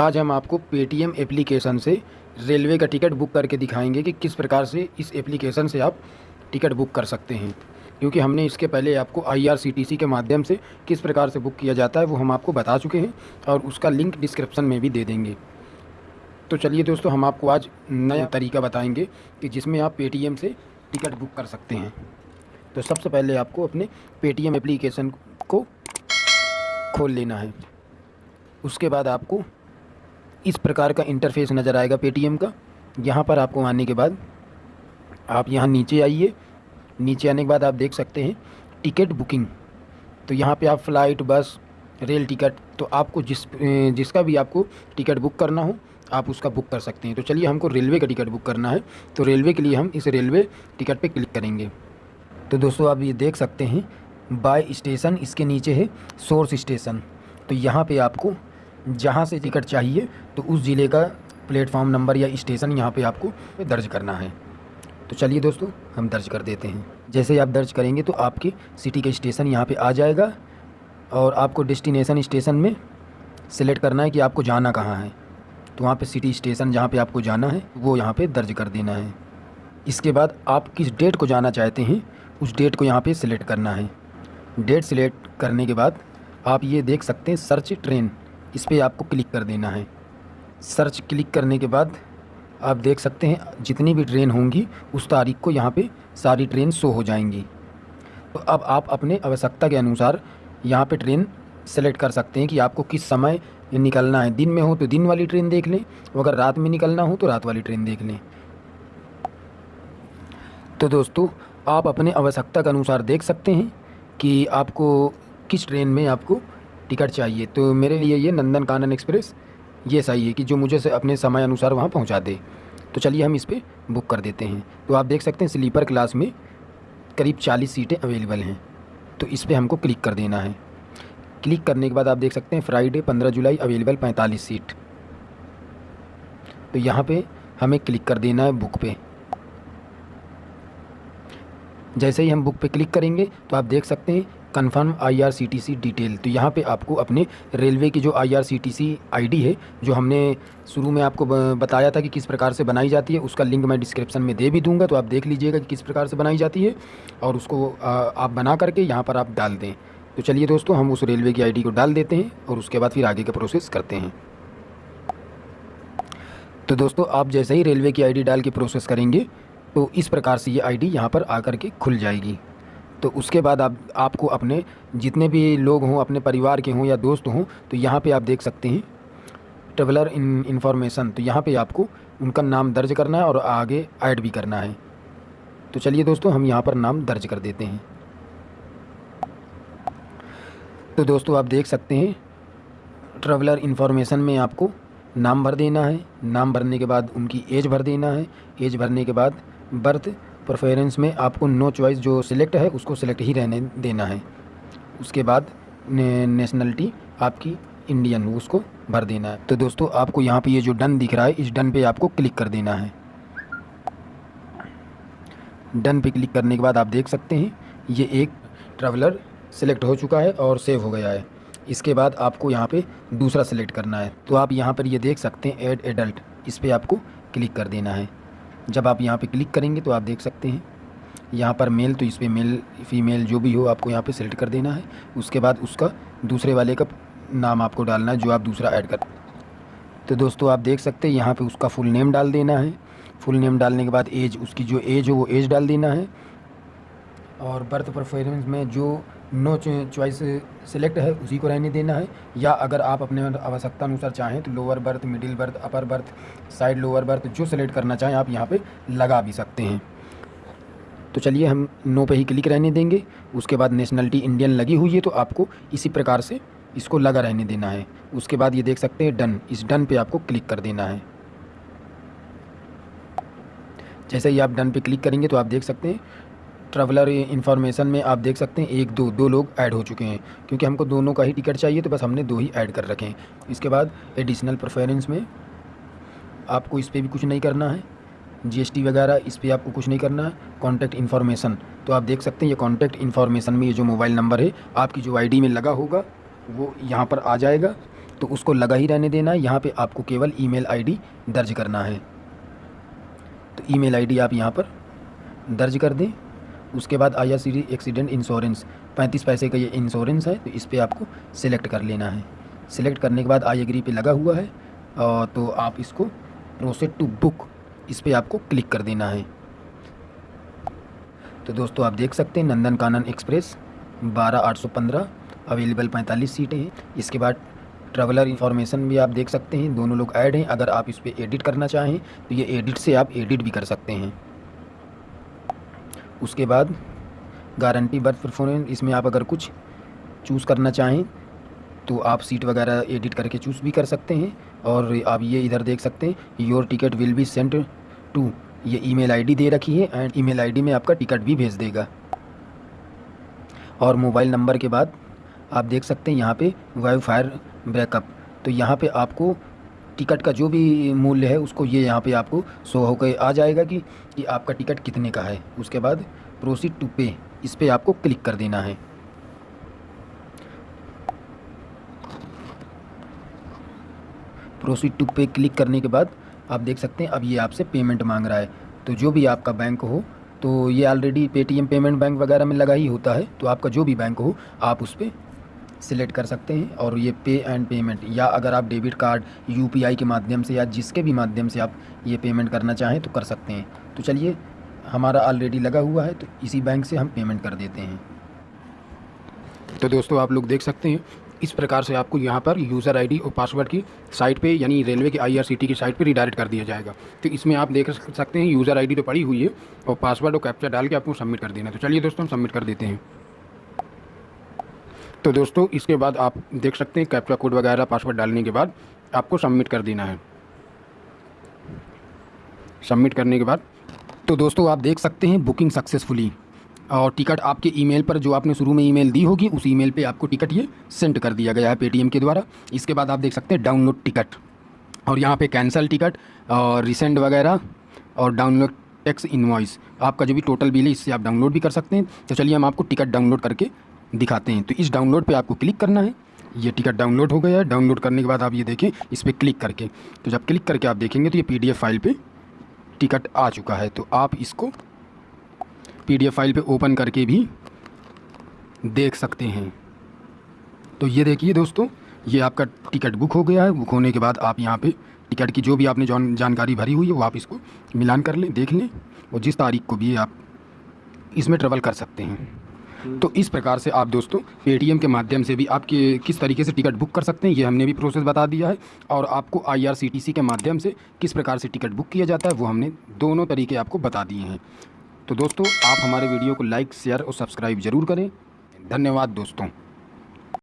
आज हम आपको पेटीएम एप्लीकेशन से रेलवे का टिकट बुक करके दिखाएँगे कि किस प्रकार से इस एप्लीकेशन से आप टिकट बुक कर सकते हैं। क्योंकि हमने इसके पहले आपको आईआरसीटीसी के माध्यम से किस प्रकार से बुक किया जाता है, वो हम आपको बता चुके हैं और उसका लिंक डिस्क्रिप्शन में भी दे देंगे। तो चलिए दोस्तों, हम आपको आज नया तरीका बताएँगे कि जिसमें आप पेटीएम से टिकट बुक कर सकते हैं। तो सबसे पहले आपको अपने पेटीएम एप्लीकेशन को खोल लेना है। उसके बाद आपको इस प्रकार का इंटरफेस नज़र आएगा पेटीएम का। यहाँ पर आपको आने के बाद आप यहाँ नीचे आइए। नीचे आने के बाद आप देख सकते हैं टिकट बुकिंग तो यहाँ पे आप फ़्लाइट बस रेल टिकट तो आपको जिस जिसका भी आपको टिकट बुक करना हो, आप उसका बुक कर सकते हैं। तो चलिए हमको रेलवे का टिकट बुक करना है। तो रेलवे के लिए हम इस रेलवे टिकट पे क्लिक करेंगे। तो दोस्तों, आप ये देख सकते हैं बाय स्टेशन इसके नीचे है सोर्स स्टेशन तो यहाँ पे आपको जहाँ से टिकट चाहिए तो उस ज़िले का प्लेटफॉर्म नंबर या स्टेशन यहाँ पे आपको दर्ज करना है। तो चलिए दोस्तों, हम दर्ज कर देते हैं। जैसे ही आप दर्ज करेंगे तो आपके सिटी का स्टेशन यहाँ पे आ जाएगा और आपको डेस्टिनेशन स्टेशन में सिलेक्ट करना है कि आपको जाना कहाँ है। तो वहाँ पे सिटी स्टेशन जहाँ पे आपको जाना है, वो यहाँ पे दर्ज कर देना है। इसके बाद आप किस डेट को जाना चाहते हैं, उस डेट को यहाँ पे सिलेक्ट करना है। डेट सिलेक्ट करने के बाद आप ये देख सकते हैं, सर्च ट्रेन। इस पर आपको क्लिक कर देना है। सर्च क्लिक करने के बाद आप देख सकते हैं, जितनी भी ट्रेन होंगी, उस तारीख को यहाँ पे सारी ट्रेन शो हो जाएँगी। तो अब आप अपने आवश्यकता के अनुसार यहाँ पे ट्रेन सेलेक्ट कर सकते हैं कि आपको किस समय निकलना है। दिन में हो तो दिन वाली ट्रेन देख लें, अगर रात में निकलना हो तो रात वाली ट्रेन देख लें। तो दोस्तों, आप अपने आवश्यकता के अनुसार देख सकते हैं कि आपको किस ट्रेन में आपको टिकट चाहिए। तो मेरे लिए ये नंदन कानन एक्सप्रेस, ये सही है कि जो मुझे अपने समय अनुसार वहाँ पहुँचा दे। तो चलिए हम इस पर बुक कर देते हैं। तो आप देख सकते हैं स्लीपर क्लास में करीब चालीस सीटें अवेलेबल हैं। तो इस पर हमको क्लिक कर देना है। क्लिक करने के बाद आप देख सकते हैं फ्राइडे पंद्रह जुलाई अवेलेबल पैंतालीस सीट। तो यहाँ पे हमें क्लिक कर देना है बुक पे। जैसे ही हम बुक पे क्लिक करेंगे तो आप देख सकते हैं कन्फर्म आईआरसीटीसी डिटेल तो यहाँ पे आपको अपने रेलवे की जो आईआरसीटीसी आईडी है, जो हमने शुरू में आपको बताया था कि किस प्रकार से बनाई जाती है, उसका लिंक मैं डिस्क्रिप्शन में दे भी दूँगा तो आप देख लीजिएगा कि किस प्रकार से बनाई जाती है, और उसको आप बना करके यहाँ पर आप डाल दें। तो चलिए दोस्तों, हम उस रेलवे की आईडी को डाल देते हैं, और उसके बाद फिर आगे का प्रोसेस करते हैं। तो दोस्तों, आप जैसे ही रेलवे की आईडी डाल के प्रोसेस करेंगे तो इस प्रकार से ये आईडी यहाँ पर आकर के खुल जाएगी। तो उसके बाद आप, आपको अपने जितने भी लोग हों, अपने परिवार के हों या दोस्त हों तो यहाँ पे आप देख सकते हैं ट्रेवलर इन, इन्फॉर्मेशन। तो यहाँ पे आपको उनका नाम दर्ज करना है और आगे ऐड भी करना है। तो चलिए दोस्तों, हम यहाँ पर नाम दर्ज कर देते हैं। तो दोस्तों, आप देख सकते हैं, ट्रेवलर इन्फॉर्मेशन में आपको नाम भर देना है। नाम भरने के बाद उनकी एज भर देना है। एज भरने के बाद बर्थ प्रेफरेंस में आपको नो चॉइस जो सिलेक्ट है उसको सिलेक्ट ही रहने देना है। उसके बाद ने, नेशनलिटी आपकी इंडियन उसको भर देना है। तो दोस्तों आपको यहाँ पे ये जो डन दिख रहा है इस डन पे आपको क्लिक कर देना है। डन पे क्लिक करने के बाद आप देख सकते हैं ये एक ट्रैवलर सेलेक्ट हो चुका है और सेव हो गया है। इसके बाद आपको यहाँ पे दूसरा सेलेक्ट करना है। तो आप यहाँ पर ये देख सकते हैं एड एडल्ट इस पर आपको क्लिक कर देना है। जब आप यहाँ पे क्लिक करेंगे तो आप देख सकते हैं। यहाँ पर मेल तो इस पर मेल, फीमेल जो भी हो आपको यहाँ पे सेलेक्ट कर देना है। उसके बाद उसका दूसरे वाले का नाम आपको डालना है, जो आप दूसरा ऐड कर तो दोस्तों आप देख सकते हैं, यहाँ पे उसका फुल नेम डाल देना है। फुल नेम डालने के बाद एज, उसकी जो एज हो वो एज डाल देना है। और बर्थ परफॉर्मेंस में जो नो चॉइस सिलेक्ट है, उसी को रहने देना है। या अगर आप अपने आवश्यकता अनुसार चाहें तो lower berth middle berth upper berth side lower berth जो सेलेक्ट करना चाहें आप यहाँ पे लगा भी सकते हैं। तो चलिए हम नो पे ही क्लिक रहने देंगे। उसके बाद नेशनलिटी इंडियन लगी हुई है तो आपको इसी प्रकार से इसको लगा रहने देना है। उसके बाद ये देख सकते हैं डन इस डन पे आपको क्लिक कर देना है। जैसे ही आप डन पे क्लिक करेंगे तो आप देख सकते हैं ट्रैवलर इन्फॉर्मेशन में आप देख सकते हैं, एक दो दो लोग ऐड हो चुके हैं, क्योंकि हमको दोनों का ही टिकट चाहिए तो बस हमने दो ही ऐड कर रखे हैं। इसके बाद एडिशनल प्रेफरेंस में आपको इस पर भी कुछ नहीं करना है। जीएसटी वगैरह, इस पर आपको कुछ नहीं करना है। कॉन्टैक्ट इन्फॉर्मेशन तो आप देख सकते हैं, ये कॉन्टैक्ट इन्फॉर्मेशन में ये जो मोबाइल नंबर है, आपकी जो आईडी में लगा होगा, वो यहाँ पर आ जाएगा। तो उसको लगा ही रहने देना है, यहाँ पे आपको केवल ईमेल आईडी दर्ज करना है। तो ईमेल आईडी आप यहाँ पर दर्ज कर दें। उसके बाद आई आर एक्सीडेंट इंश्योरेंस पैंतीस पैसे का ये इंश्योरेंस है तो इस पर आपको सिलेक्ट कर लेना है। सिलेक्ट करने के बाद आई एग्री पे लगा हुआ है तो आप इसको प्रोसेड टू बुक इस पर आपको क्लिक कर देना है। तो दोस्तों, आप देख सकते हैं नंदन कानन एक्सप्रेस, बारह आठ सौ पंद्रह अवेलेबल पैंतालीस सीटें हैं। इसके बाद ट्रैवलर इन्फॉर्मेशन भी आप देख सकते हैं, दोनों लोग ऐड हैं। अगर आप इस पर एडिट करना चाहें तो ये एडिट से आप एडिट भी कर सकते हैं। उसके बाद गारंटी बर्थ परफॉर्मेंस इसमें आप अगर कुछ चूज़ करना चाहें तो आप सीट वगैरह एडिट करके चूज़ भी कर सकते हैं और आप ये इधर देख सकते हैं your ticket will be sent to ये ईमेल आईडी दे रखी है एंड ईमेल आईडी में आपका टिकट भी भेज देगा। और मोबाइल नंबर के बाद आप देख सकते हैं यहाँ पे वाईफायर बैकअप तो यहाँ पे आपको टिकट का जो भी मूल्य है, उसको ये यहाँ पे आपको शो होकर आ जाएगा कि कि आपका टिकट कितने का है। उसके बाद प्रोसीड टू पे इस पर आपको क्लिक कर देना है। प्रोसीड टू पे क्लिक करने के बाद आप देख सकते हैं, अब ये आपसे पेमेंट मांग रहा है। तो जो भी आपका बैंक हो तो ये ऑलरेडी पेटीएम पेमेंट बैंक वगैरह में लगा ही होता है। तो आपका जो भी बैंक हो, आप उस पर सिलेक्ट कर सकते हैं और ये पे एंड पेमेंट, या अगर आप डेबिट कार्ड यूपीआई के माध्यम से या जिसके भी माध्यम से आप ये पेमेंट करना चाहें तो कर सकते हैं। तो चलिए, हमारा ऑलरेडी लगा हुआ है तो इसी बैंक से हम पेमेंट कर देते हैं। तो दोस्तों, आप लोग देख सकते हैं, इस प्रकार से आपको यहाँ पर यूज़र आईडी और पासवर्ड की साइट पे, यानी रेलवे की आईआरसीटी की साइट पे रिडायरेक्ट कर दिया जाएगा। तो इसमें आप देख सकते हैं यूज़र आईडी तो पड़ी हुई है और पासवर्ड और कैप्चा डाल के आपको सबमिट कर देना तो चलिए दोस्तों, हम सबमिट कर देते हैं। तो दोस्तों, इसके बाद आप देख सकते हैं कैप्चा कोड वगैरह पासवर्ड डालने के बाद आपको सबमिट कर देना है। सबमिट करने के बाद तो दोस्तों, आप देख सकते हैं बुकिंग सक्सेसफुली और टिकट आपके ईमेल पर, जो आपने शुरू में ईमेल दी होगी, उस ईमेल पे आपको टिकट ये सेंड कर दिया गया है पेटीएम के द्वारा। इसके बाद आप देख सकते हैं डाउनलोड टिकट और यहाँ पे कैंसिल टिकट और रिसेंड वगैरह, और डाउनलोड टैक्स इन्वॉइस आपका जो भी टोटल बिल है, इससे आप डाउनलोड भी कर सकते हैं। तो चलिए, हम आपको टिकट डाउनलोड करके दिखाते हैं। तो इस डाउनलोड पर आपको क्लिक करना है। ये टिकट डाउनलोड हो गया है। डाउनलोड करने के बाद आप ये देखें, इस पर क्लिक करके। तो जब क्लिक करके आप देखेंगे तो ये पीडीएफ फ़ाइल पर टिकट आ चुका है। तो आप इसको पीडीएफ फ़ाइल पे ओपन करके भी देख सकते हैं। तो ये देखिए दोस्तों, ये आपका टिकट बुक हो गया है। बुक होने के बाद आप यहाँ पे टिकट की जो भी आपने जान, जानकारी भरी हुई है, वो आप इसको मिलान कर लें, देख लें। और जिस तारीख को भी आप इसमें ट्रेवल कर सकते हैं। तो इस प्रकार से आप दोस्तों, पेटीएम के माध्यम से भी आपके किस तरीके से टिकट बुक कर सकते हैं, ये हमने भी प्रोसेस बता दिया है। और आपको आईआरसीटीसी के माध्यम से किस प्रकार से टिकट बुक किया जाता है, वो हमने दोनों तरीके आपको बता दिए हैं। तो दोस्तों, आप हमारे वीडियो को लाइक शेयर और सब्सक्राइब ज़रूर करें। धन्यवाद दोस्तों।